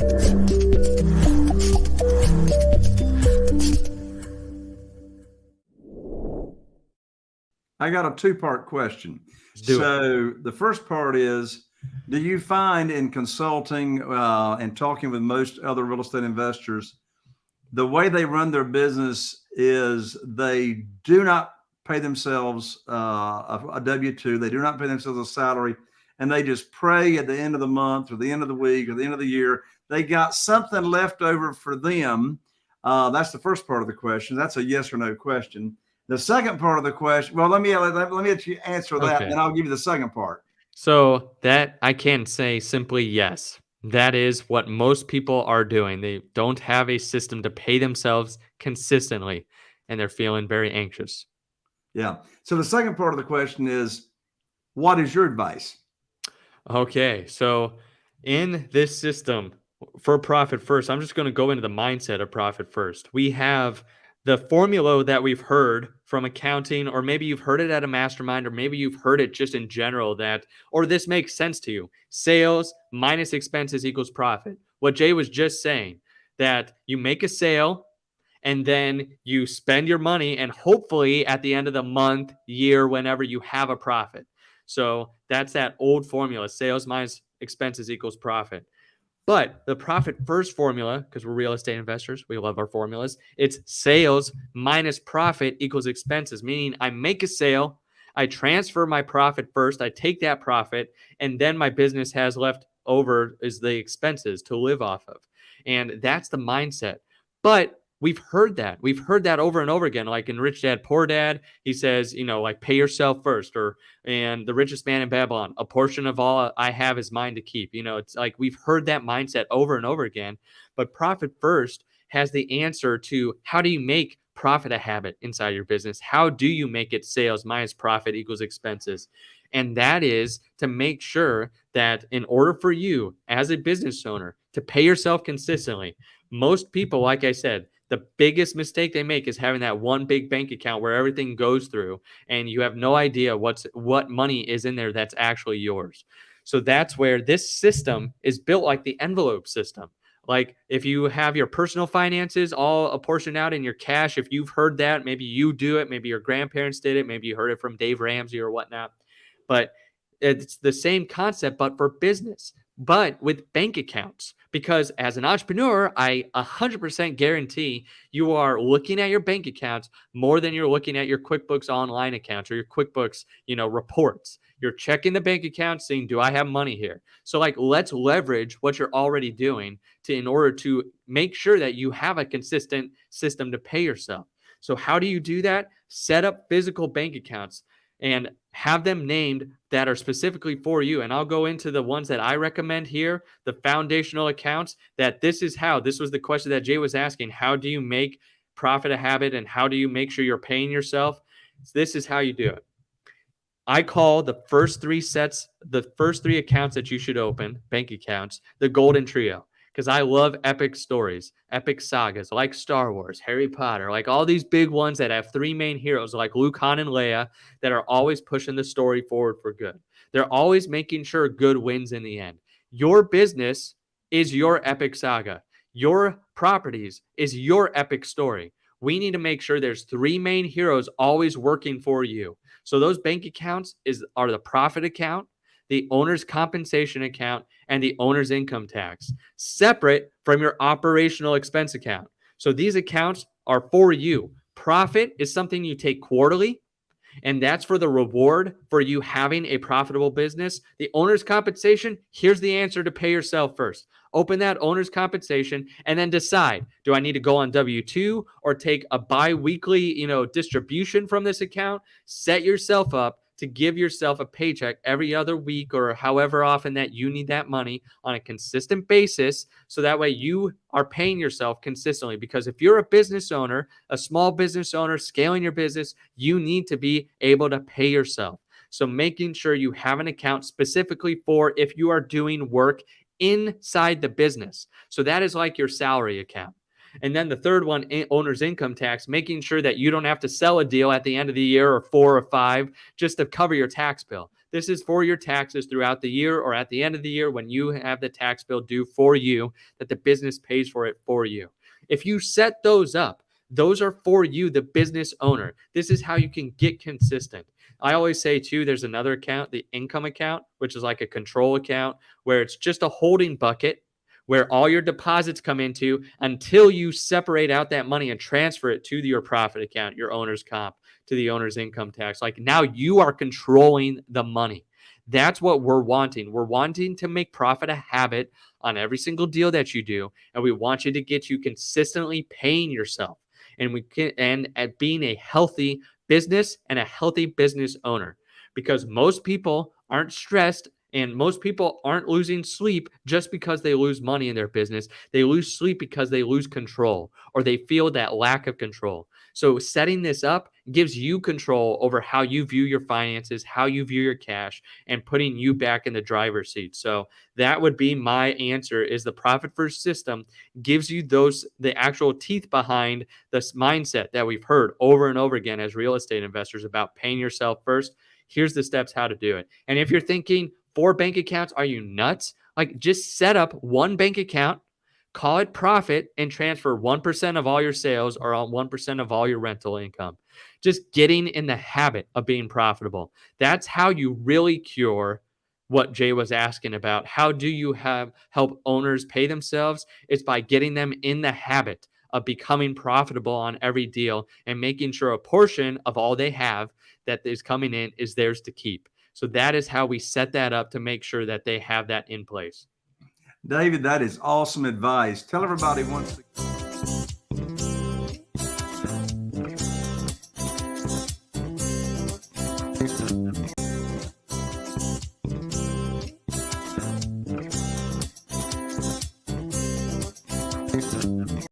I got a two part question. So it. the first part is Do you find in consulting uh, and talking with most other real estate investors, the way they run their business is they do not pay themselves uh, a, a W 2, they do not pay themselves a salary, and they just pray at the end of the month or the end of the week or the end of the year. They got something left over for them. Uh, that's the first part of the question. That's a yes or no question. The second part of the question, well, let me let, let me let you answer that, okay. and I'll give you the second part. So that I can say simply yes. That is what most people are doing. They don't have a system to pay themselves consistently, and they're feeling very anxious. Yeah. So the second part of the question is, what is your advice? Okay. So in this system for profit first, I'm just going to go into the mindset of profit first. We have the formula that we've heard from accounting, or maybe you've heard it at a mastermind, or maybe you've heard it just in general that, or this makes sense to you sales minus expenses equals profit. What Jay was just saying that you make a sale and then you spend your money, and hopefully at the end of the month, year, whenever you have a profit. So that's that old formula sales minus expenses equals profit. But the profit first formula, because we're real estate investors, we love our formulas. It's sales minus profit equals expenses, meaning I make a sale, I transfer my profit first, I take that profit, and then my business has left over is the expenses to live off of. And that's the mindset. But We've heard that. We've heard that over and over again. Like in Rich Dad Poor Dad, he says, you know, like pay yourself first, or and the richest man in Babylon, a portion of all I have is mine to keep. You know, it's like we've heard that mindset over and over again. But profit first has the answer to how do you make profit a habit inside your business? How do you make it sales minus profit equals expenses? And that is to make sure that in order for you as a business owner to pay yourself consistently, most people, like I said, the biggest mistake they make is having that one big bank account where everything goes through and you have no idea what's what money is in there that's actually yours. So that's where this system is built like the envelope system. Like if you have your personal finances all apportioned out in your cash, if you've heard that, maybe you do it, maybe your grandparents did it, maybe you heard it from Dave Ramsey or whatnot. But it's the same concept, but for business, but with bank accounts because as an entrepreneur, I 100% guarantee you are looking at your bank accounts more than you're looking at your QuickBooks online accounts or your QuickBooks, you know, reports. You're checking the bank account, saying, "Do I have money here?" So, like, let's leverage what you're already doing to in order to make sure that you have a consistent system to pay yourself. So, how do you do that? Set up physical bank accounts and have them named that are specifically for you. And I'll go into the ones that I recommend here, the foundational accounts, that this is how, this was the question that Jay was asking. How do you make profit a habit and how do you make sure you're paying yourself? This is how you do it. I call the first three sets, the first three accounts that you should open, bank accounts, the golden trio because I love epic stories, epic sagas like Star Wars, Harry Potter, like all these big ones that have three main heroes like Luke, Han, and Leia that are always pushing the story forward for good. They're always making sure good wins in the end. Your business is your epic saga. Your properties is your epic story. We need to make sure there's three main heroes always working for you. So those bank accounts is are the profit account, the owner's compensation account, and the owner's income tax, separate from your operational expense account. So these accounts are for you. Profit is something you take quarterly, and that's for the reward for you having a profitable business. The owner's compensation, here's the answer to pay yourself first. Open that owner's compensation and then decide, do I need to go on W2 or take a bi-weekly, you know, distribution from this account? Set yourself up to give yourself a paycheck every other week or however often that you need that money on a consistent basis. So that way you are paying yourself consistently. Because if you're a business owner, a small business owner scaling your business, you need to be able to pay yourself. So making sure you have an account specifically for if you are doing work inside the business. So that is like your salary account. And then the third one, owner's income tax, making sure that you don't have to sell a deal at the end of the year or four or five just to cover your tax bill. This is for your taxes throughout the year or at the end of the year when you have the tax bill due for you, that the business pays for it for you. If you set those up, those are for you, the business owner. This is how you can get consistent. I always say, too, there's another account, the income account, which is like a control account where it's just a holding bucket where all your deposits come into until you separate out that money and transfer it to your profit account, your owner's comp, to the owner's income tax. Like now you are controlling the money. That's what we're wanting. We're wanting to make profit a habit on every single deal that you do. And we want you to get you consistently paying yourself and we can and at being a healthy business and a healthy business owner because most people aren't stressed and most people aren't losing sleep just because they lose money in their business. They lose sleep because they lose control or they feel that lack of control. So, setting this up gives you control over how you view your finances, how you view your cash, and putting you back in the driver's seat. So, that would be my answer is the profit first system gives you those the actual teeth behind this mindset that we've heard over and over again as real estate investors about paying yourself first. Here's the steps how to do it. And if you're thinking, four bank accounts? Are you nuts? Like just set up one bank account, call it profit, and transfer 1% of all your sales or 1% of all your rental income. Just getting in the habit of being profitable. That's how you really cure what Jay was asking about. How do you have help owners pay themselves? It's by getting them in the habit of becoming profitable on every deal and making sure a portion of all they have that is coming in is theirs to keep. So that is how we set that up to make sure that they have that in place. David, that is awesome advice. Tell everybody once.